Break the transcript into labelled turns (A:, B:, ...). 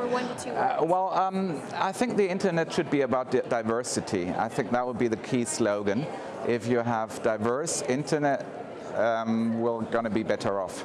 A: or one to two
B: Uh, well, um, I think the internet should be about diversity. I think that would be the key slogan. If you have diverse internet, um, we're going to be better off.